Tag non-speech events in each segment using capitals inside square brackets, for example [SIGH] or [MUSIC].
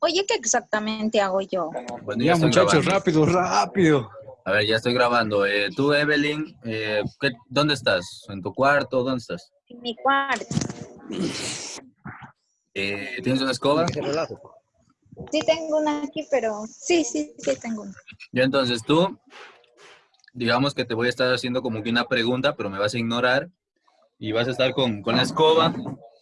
Oye, ¿qué exactamente hago yo? Bueno, Ya, muchachos, grabando. rápido, rápido. A ver, ya estoy grabando. Eh, tú, Evelyn, eh, ¿qué- ¿dónde estás? ¿En tu cuarto? ¿Dónde estás? En mi cuarto. Eh, ¿Tienes una escoba? Sí tengo una aquí, pero sí, sí, sí tengo una. Yo entonces tú, digamos que te voy a estar haciendo como que una pregunta, pero me vas a ignorar y vas a estar con, con la escoba,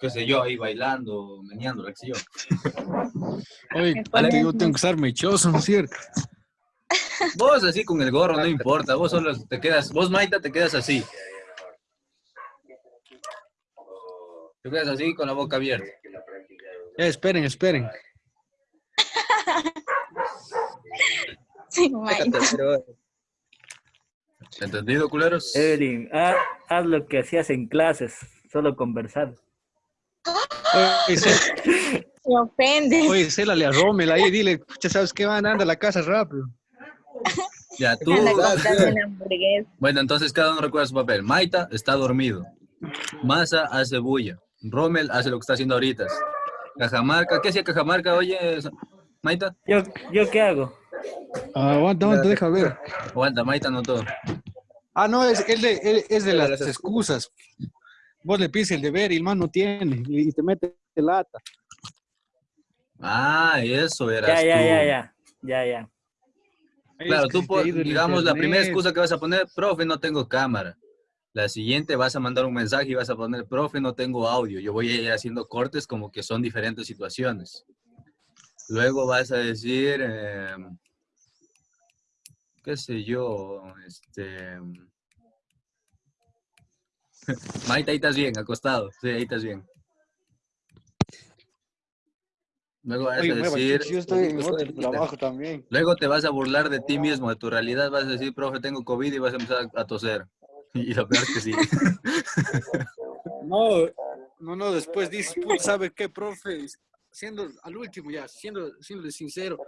qué sé yo, ahí bailando, meneando, qué sé yo. [LAUGHS] Oye, yo tengo que estar mechoso, ¿no es cierto? [LAUGHS] Vos así con el gorro, no importa, vos solo te quedas, vos Maita te quedas así. Te quedas así con la boca abierta. Ya, esperen, esperen. [LAUGHS] Sí, Mike. ¿Entendido, culeros? Evelyn, ha- haz lo que hacías en clases, solo conversar. Oye, [LAUGHS] Me ofende. oye, célale a Rommel ahí, dile, pucha, ¿sabes qué? Van, anda a la casa rápido. [LAUGHS] Ya, tú. Bueno, entonces cada uno recuerda su papel. Maita está dormido. Masa hace bulla. Rommel hace lo que está haciendo ahorita. Cajamarca, ¿qué hacía Cajamarca? Oye, Maita. ¿Yo, ¿yo qué hago? Ah, aguanta, aguanta, deja ver. Aguanta, Maita no todo. Ah, no, es, es de, es- es de las excusas. Vos le pides el deber y el man no tiene y te mete lata. Ah, eso era. Ya, ya, ya, ya, ya, ya. Claro, Es que tú, digamos, la primera excusa que vas a poner, profe, no tengo cámara. La siguiente vas a mandar un mensaje y vas a poner, profe, no tengo audio. Yo voy a ir haciendo cortes como que son diferentes situaciones. Luego vas a decir, eh, qué sé yo, este... Maite, ahí estás bien, acostado. Sí, ahí estás bien. Luego vas Oye, a decir... yo estoy en otro trabajo también. Luego te vas a burlar de ti mismo, de tu realidad, vas a decir, profe, tengo COVID y vas a empezar a toser. [LAUGHS] Y lo peor que sí. [LAUGHS] No, no, no, después dices, "Puta, ¿sabe qué, profe? Siendo al último ya, siendo, siendo sincero,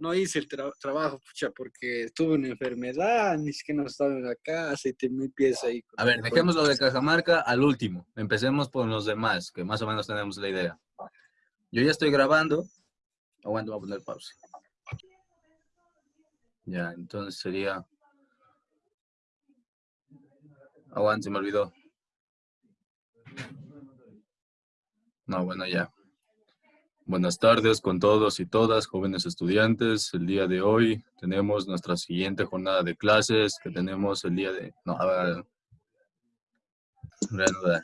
no hice el tra- trabajo, pucha, porque tuve una enfermedad, ni siquiera no estaba en la casa y te me empieza ahí. A ver, dejemos lo de Cajamarca al último. Empecemos por los demás, que más o menos tenemos la idea. Yo ya estoy grabando. Aguanta, voy a poner pausa. Ya, entonces sería... Aguanta, se me olvidó. No, bueno, ya. Buenas tardes con todos y todas, jóvenes estudiantes. El día de hoy tenemos nuestra siguiente jornada de clases que tenemos el día de... No, a reanudar.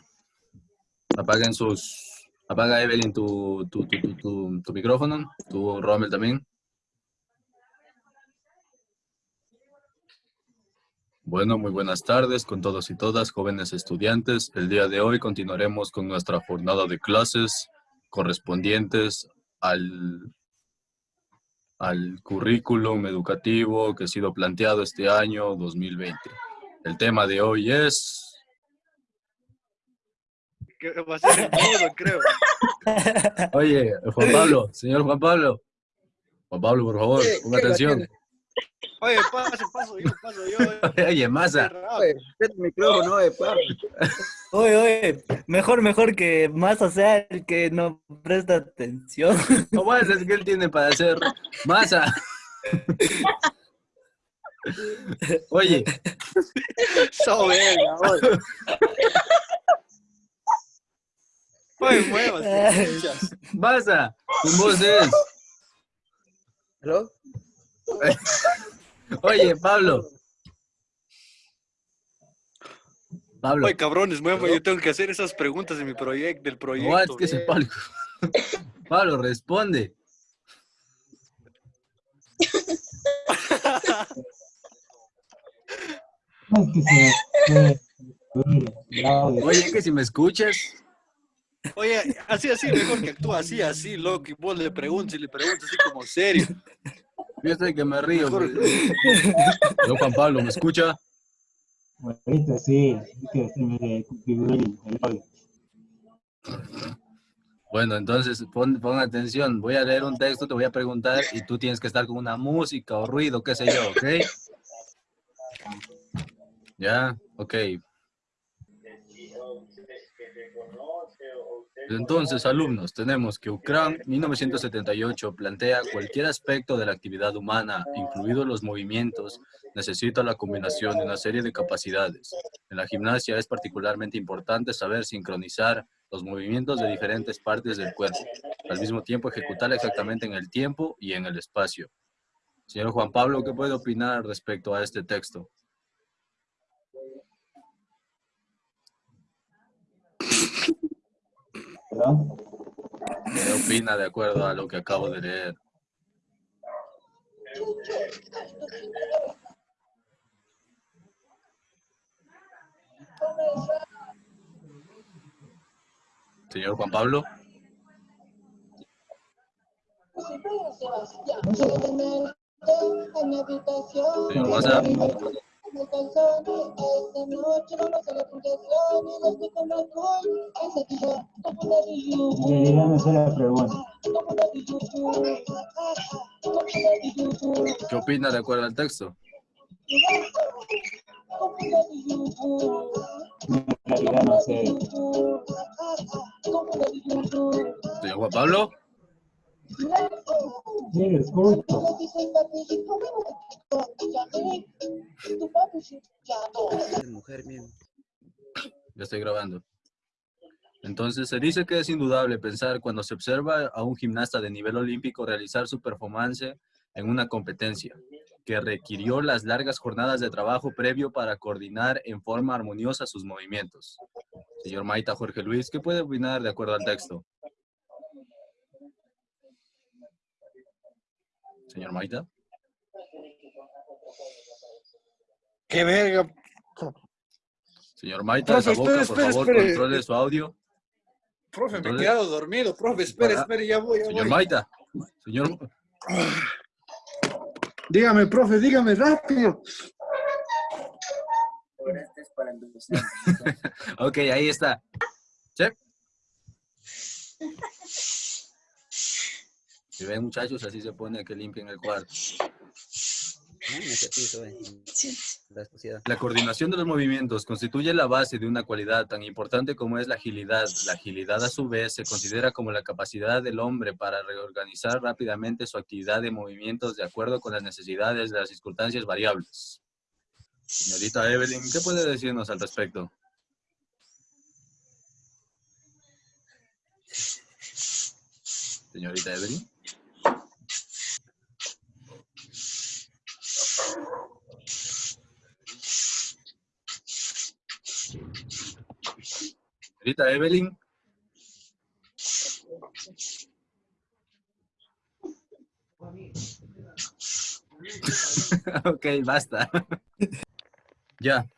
Apaguen sus... Apaga Evelyn tu, tu, tu- tu micrófono, tu Rommel también. Bueno, muy buenas tardes con todos y todas, jóvenes estudiantes. El día de hoy continuaremos con nuestra jornada de clases correspondientes al, al currículum educativo que ha sido planteado este año 2020. El tema de hoy es... Va a ser el modo, creo. Oye, Juan Pablo, señor Juan Pablo. Juan Pablo, por favor, ponga atención. Oye, paso, paso yo, paso yo. [LAUGHS] Oye, Masa, el micrófono, eh, pa. Oye, oye, mejor, mejor que más sea el que no presta atención. ¿cómo es que él tiene para hacer? Masa. Oye, So verga, oye. Oye. Masa, tu voz es. ¿Aló? [LAUGHS] Oye, Pablo. Pablo, Oye, cabrones, muevo, yo tengo que hacer esas preguntas de mi proyecto, del proyecto. ¿Qué es el Pablo? [LAUGHS] Pablo, responde. Oye, que si me escuchas, Oye, así, así, mejor que actúa así, así, loco, y vos le preguntas y le preguntas así como serio. Yo estoy que me río. Yo, Juan Pablo, ¿me escucha? Ahorita sí, que se me configuró el el audio. Bueno, entonces pon, pon atención. Voy a leer un texto, te voy a preguntar y tú tienes que estar con una música o ruido, qué sé yo, ¿ok? Ya, ok. Entonces, alumnos, tenemos que UCRAN 1978 plantea cualquier aspecto de la actividad humana, incluidos los movimientos, necesita la combinación de una serie de capacidades. En la gimnasia es particularmente importante saber sincronizar los movimientos de diferentes partes del cuerpo, al mismo tiempo ejecutar exactamente en el tiempo y en el espacio. Señor Juan Pablo, ¿qué puede opinar respecto a este texto? ¿Qué opina de acuerdo a lo que acabo de leer? Señor Juan Pablo. Señor La pregunta. ¿Qué opina de acuerdo al texto? En realidad no sé. Señor Juan Pablo. Mujer. Ya estoy grabando. Entonces, se dice que es indudable pensar cuando se observa a un gimnasta de nivel olímpico realizar su performance en una competencia, que requirió las largas jornadas de trabajo previo para coordinar en forma armoniosa sus movimientos. Señor Maita Jorge Luis, ¿qué puede opinar de acuerdo al texto? Señor Maita. ¡Qué verga! Señor Maita, esa Profe, boca, espere, por espere, favor, espere. controle su audio. Profe, me he quedado dormido. Profe, espere, espere, ya voy, ya Señor voy. Maita. Señor, Dígame, profe, dígame rápido. [LAUGHS] ok, ahí está. Check. Si ven muchachos, así se pone que limpien el cuarto. Ah, eh. La coordinación de los movimientos constituye la base de una cualidad tan importante como es la agilidad. La agilidad a su vez se considera como la capacidad del hombre para reorganizar rápidamente su actividad de movimientos de acuerdo con las necesidades de las circunstancias variables. Señorita Evelyn, ¿qué puede decirnos al respecto? Señorita Evelyn. Señorita Evelyn. [LAUGHS] ok, basta. [LAUGHS] ya.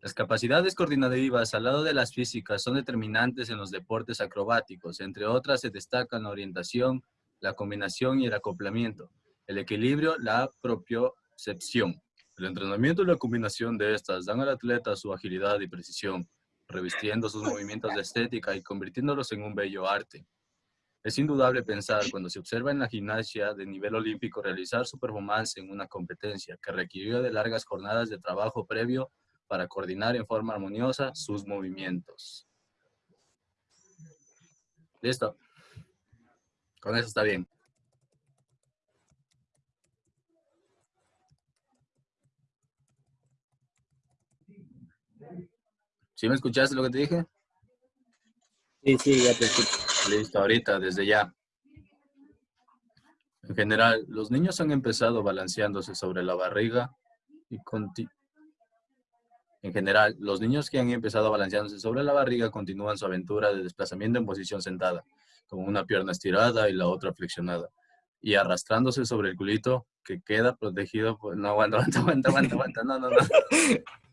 Las capacidades coordinativas al lado de las físicas son determinantes en los deportes acrobáticos. Entre otras se destacan la orientación, la combinación y el acoplamiento, el equilibrio, la propiocepción. El entrenamiento y la combinación de estas dan al atleta su agilidad y precisión, revistiendo sus movimientos de estética y convirtiéndolos en un bello arte. Es indudable pensar cuando se observa en la gimnasia de nivel olímpico realizar su performance en una competencia que requirió de largas jornadas de trabajo previo para coordinar en forma armoniosa sus movimientos. Listo. Con eso está bien. ¿Sí me escuchaste lo que te dije? Sí, sí, ya te escucho. Listo, ahorita, desde ya. En general, los niños han empezado balanceándose sobre la barriga y En general, los niños que han empezado balanceándose sobre la barriga continúan su aventura de desplazamiento en posición sentada, con una pierna estirada y la otra flexionada, y arrastrándose sobre el culito que queda protegido por... No, aguanta, aguanta, aguanta, aguanta, aguanta, no, no, no. [LAUGHS]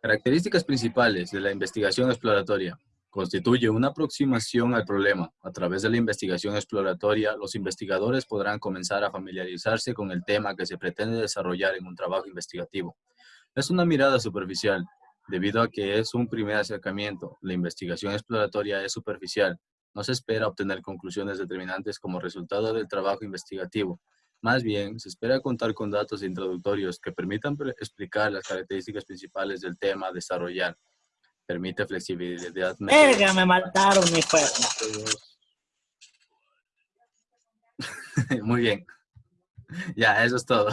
Características principales de la investigación exploratoria. Constituye una aproximación al problema. A través de la investigación exploratoria, los investigadores podrán comenzar a familiarizarse con el tema que se pretende desarrollar en un trabajo investigativo. Es una mirada superficial, debido a que es un primer acercamiento. La investigación exploratoria es superficial. No se espera obtener conclusiones determinantes como resultado del trabajo investigativo. Más bien, se espera contar con datos introductorios que permitan explicar las características principales del tema a desarrollar. Permite flexibilidad. Verga, me mataron mi. [LAUGHS] Muy bien. Ya, eso es todo.